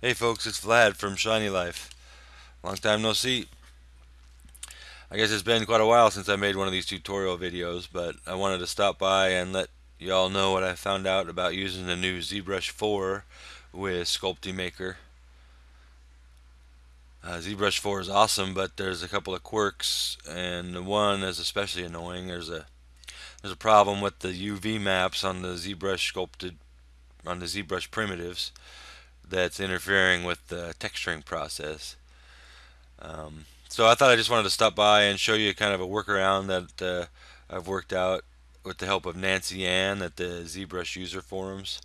Hey folks, it's Vlad from Shiny Life. Long time no see. I guess it's been quite a while since I made one of these tutorial videos, but I wanted to stop by and let y'all know what I found out about using the new ZBrush 4 with Sculpty Maker. Uh, ZBrush 4 is awesome, but there's a couple of quirks, and one is especially annoying. There's a there's a problem with the UV maps on the ZBrush sculpted on the ZBrush primitives that's interfering with the texturing process. Um, so I thought I just wanted to stop by and show you kind of a workaround that uh, I've worked out with the help of Nancy Ann at the ZBrush user forums.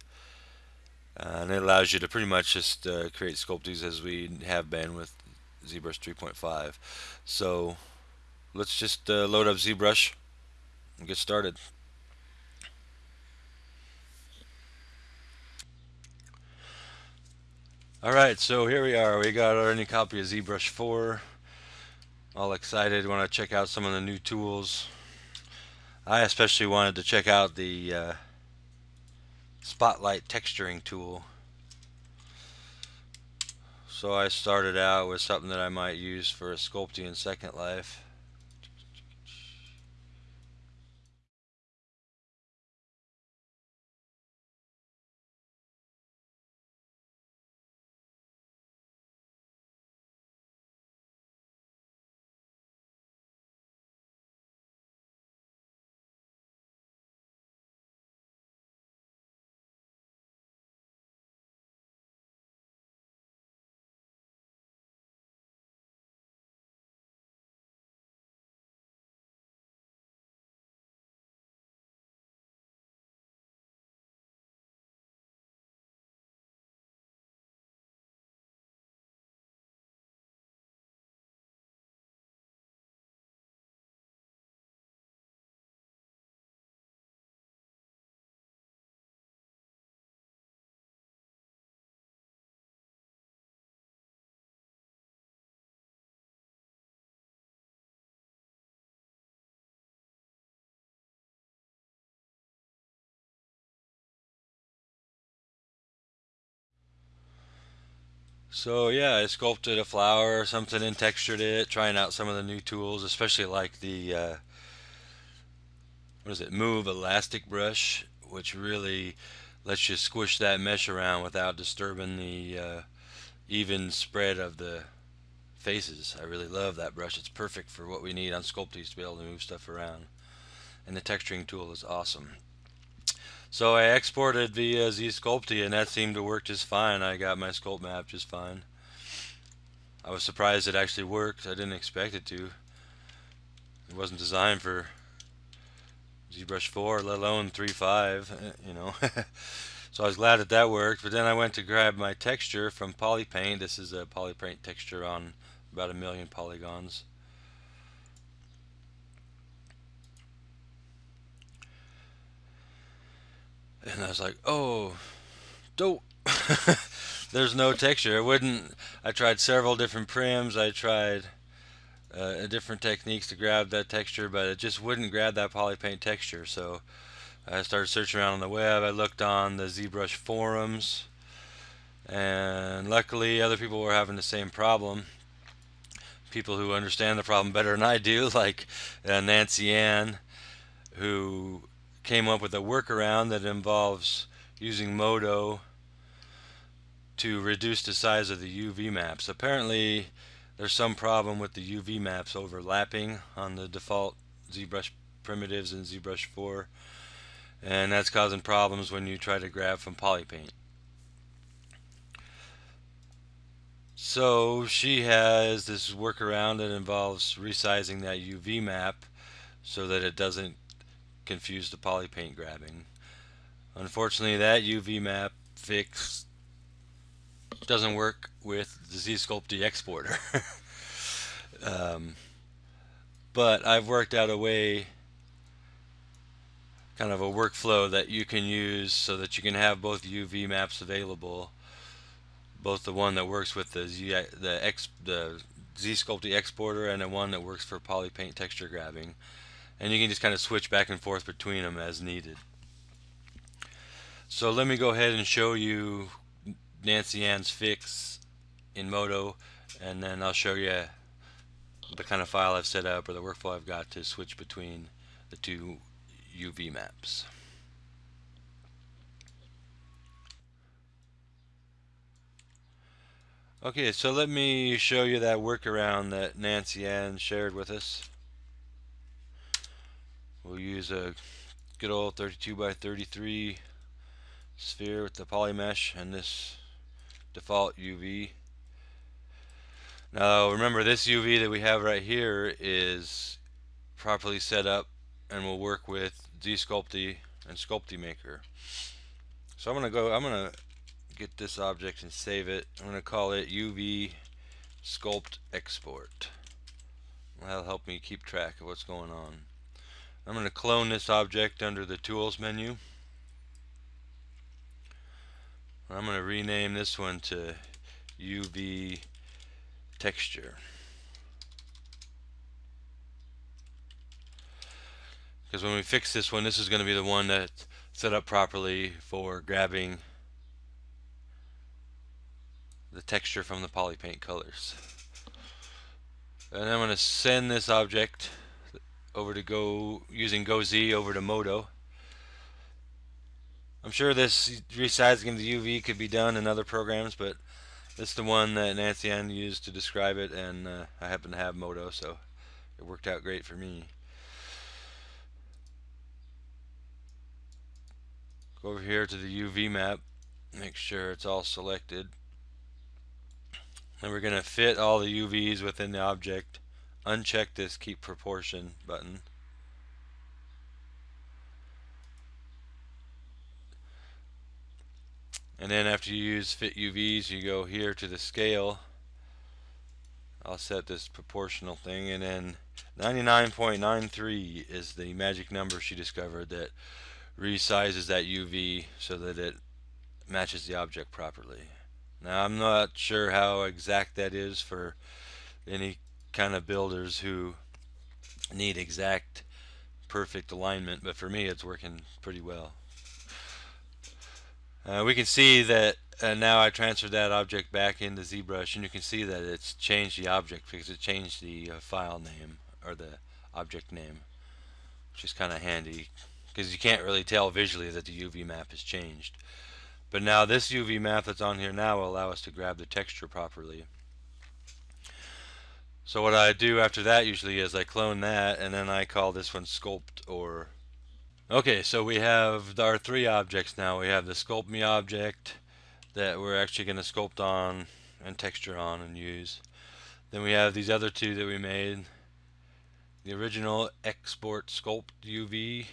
Uh, and it allows you to pretty much just uh, create sculptures as we have been with ZBrush 3.5. So let's just uh, load up ZBrush and get started. Alright, so here we are. We got our new copy of ZBrush 4. All excited, want to check out some of the new tools. I especially wanted to check out the uh, Spotlight texturing tool. So I started out with something that I might use for a sculpting in Second Life. So yeah, I sculpted a flower or something and textured it, trying out some of the new tools, especially like the uh, what is it, Move Elastic Brush, which really lets you squish that mesh around without disturbing the uh, even spread of the faces. I really love that brush. It's perfect for what we need on Sculpty to be able to move stuff around. And the texturing tool is awesome. So I exported via ZSculpty and that seemed to work just fine. I got my sculpt map just fine. I was surprised it actually worked. I didn't expect it to. It wasn't designed for ZBrush 4, let alone 3.5, eh, you know. so I was glad that that worked. But then I went to grab my texture from Polypaint. This is a Polypaint texture on about a million polygons. And I was like, oh, dope. There's no texture. It wouldn't. I tried several different prims. I tried uh, different techniques to grab that texture, but it just wouldn't grab that polypaint texture. So I started searching around on the web. I looked on the ZBrush forums, and luckily other people were having the same problem. People who understand the problem better than I do, like uh, Nancy Ann, who came up with a workaround that involves using Modo to reduce the size of the UV maps. Apparently there's some problem with the UV maps overlapping on the default ZBrush primitives in ZBrush 4 and that's causing problems when you try to grab from Polypaint. So she has this workaround that involves resizing that UV map so that it doesn't confuse the polypaint grabbing. Unfortunately, that UV map fix doesn't work with the ZSculpty exporter. um, but I've worked out a way, kind of a workflow that you can use so that you can have both UV maps available, both the one that works with the Z, the X, the exporter and the one that works for polypaint texture grabbing and you can just kind of switch back and forth between them as needed. So let me go ahead and show you Nancy Ann's fix in Modo and then I'll show you the kind of file I've set up or the workflow I've got to switch between the two UV maps. Okay, so let me show you that workaround that Nancy Ann shared with us. We'll use a good old 32 by 33 sphere with the poly mesh and this default UV. Now remember this UV that we have right here is properly set up and will work with ZSculpty and Sculpty Maker. So I'm gonna go I'm gonna get this object and save it. I'm gonna call it UV sculpt export. That'll help me keep track of what's going on. I'm going to clone this object under the tools menu. I'm going to rename this one to UV texture. Because when we fix this one, this is going to be the one that's set up properly for grabbing the texture from the polypaint colors. And I'm going to send this object over to go using GoZ over to Modo. I'm sure this resizing of the UV could be done in other programs, but is the one that Nancy Ann used to describe it, and uh, I happen to have Modo, so it worked out great for me. Go over here to the UV map, make sure it's all selected. And we're going to fit all the UVs within the object. Uncheck this keep proportion button. and then after you use fit UVs you go here to the scale I'll set this proportional thing and then 99.93 is the magic number she discovered that resizes that UV so that it matches the object properly now I'm not sure how exact that is for any kind of builders who need exact perfect alignment but for me it's working pretty well. Uh, we can see that uh, now I transferred that object back into ZBrush and you can see that it's changed the object because it changed the uh, file name or the object name which is kind of handy because you can't really tell visually that the UV map has changed. But now this UV map that's on here now will allow us to grab the texture properly so what I do after that usually is I clone that and then I call this one sculpt or Okay, so we have our three objects now. We have the sculpt me object that we're actually going to sculpt on and texture on and use. Then we have these other two that we made. The original export sculpt UV,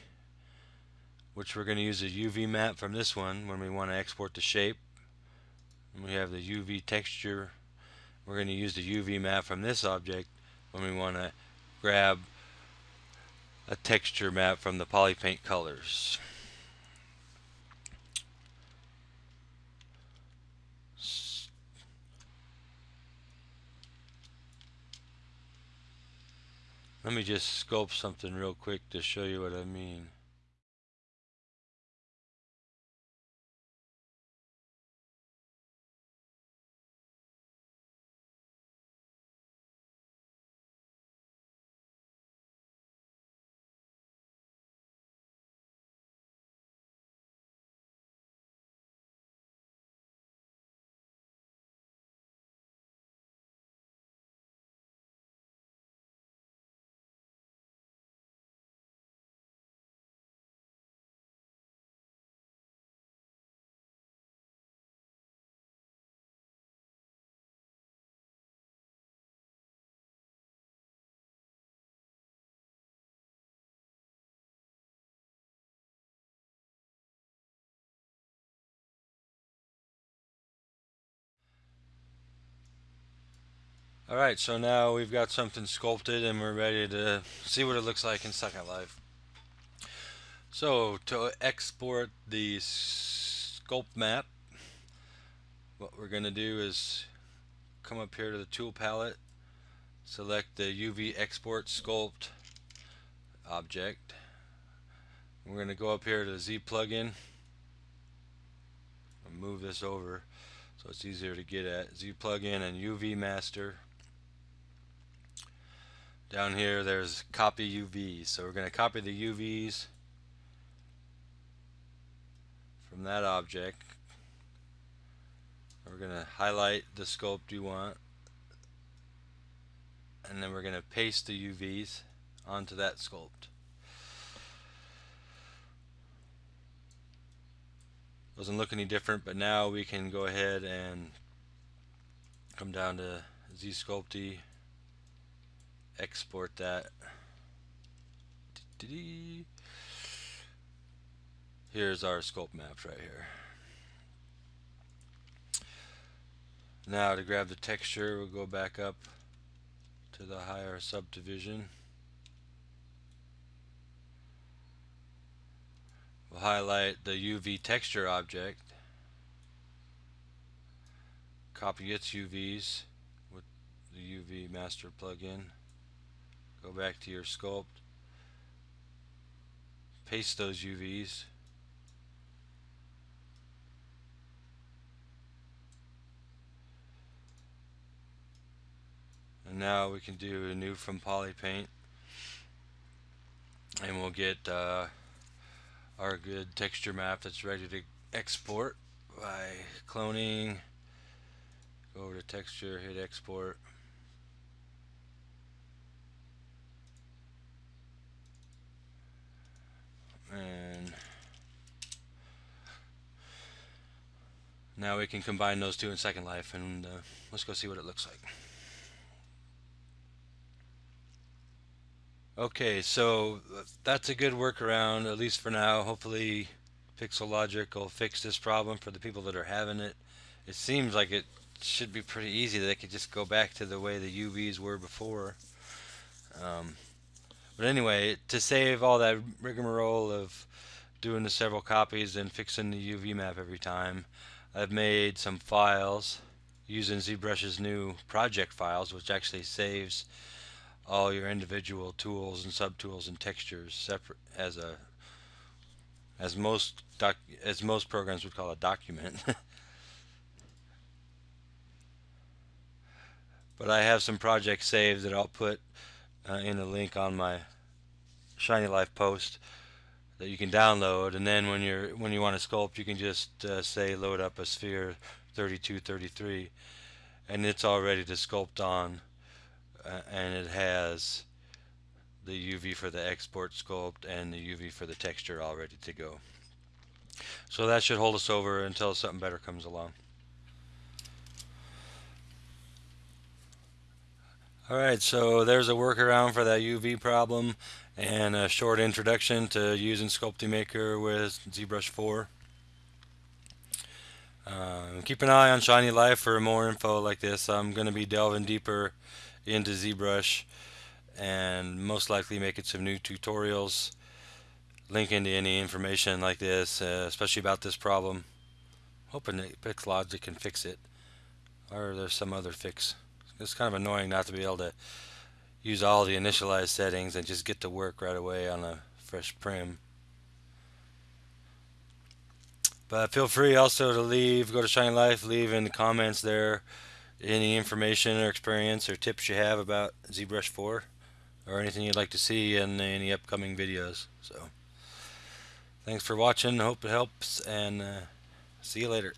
which we're going to use a UV map from this one when we want to export the shape. And we have the UV texture. We're going to use the UV map from this object when we want to grab a texture map from the polypaint colors. Let me just sculpt something real quick to show you what I mean. Alright, so now we've got something sculpted and we're ready to see what it looks like in Second Life. So, to export the sculpt map, what we're going to do is come up here to the tool palette, select the UV export sculpt object. We're going to go up here to Z plugin and move this over so it's easier to get at. Z plugin and UV master. Down here there's copy UVs. So we're going to copy the UVs from that object. We're going to highlight the sculpt you want and then we're going to paste the UVs onto that sculpt. Doesn't look any different, but now we can go ahead and come down to ZSculpty, export that. Here's our sculpt maps right here. Now to grab the texture, we'll go back up to the higher subdivision. We'll highlight the UV texture object, copy its UVs with the UV master plugin, go back to your sculpt, paste those UVs, and now we can do a new from polypaint and we'll get uh, our good texture map that's ready to export by cloning. Go over to texture hit export and now we can combine those two in Second Life and uh, let's go see what it looks like Okay, so that's a good workaround, at least for now. Hopefully Pixologic will fix this problem for the people that are having it. It seems like it should be pretty easy. They could just go back to the way the UVs were before. Um, but anyway, to save all that rigmarole of doing the several copies and fixing the UV map every time, I've made some files using ZBrush's new project files, which actually saves all your individual tools and subtools and textures separate as a as most doc as most programs would call a document. but I have some projects saved that I'll put uh, in a link on my Shiny Life post that you can download and then when you're when you want to sculpt you can just uh, say load up a sphere 3233 and it's all ready to sculpt on uh, and it has the UV for the export sculpt and the UV for the texture all ready to go. So that should hold us over until something better comes along. Alright, so there's a workaround for that UV problem and a short introduction to using Sculpty Maker with ZBrush 4. Uh, keep an eye on Shiny Life for more info like this. I'm going to be delving deeper into ZBrush and most likely making some new tutorials link into any information like this uh, especially about this problem hoping that Pixologic can fix it or there's some other fix it's kind of annoying not to be able to use all the initialized settings and just get to work right away on a fresh prim but feel free also to leave go to Shiny Life leave in the comments there any information or experience or tips you have about ZBrush 4 or anything you'd like to see in any upcoming videos. So, thanks for watching. Hope it helps, and uh, see you later.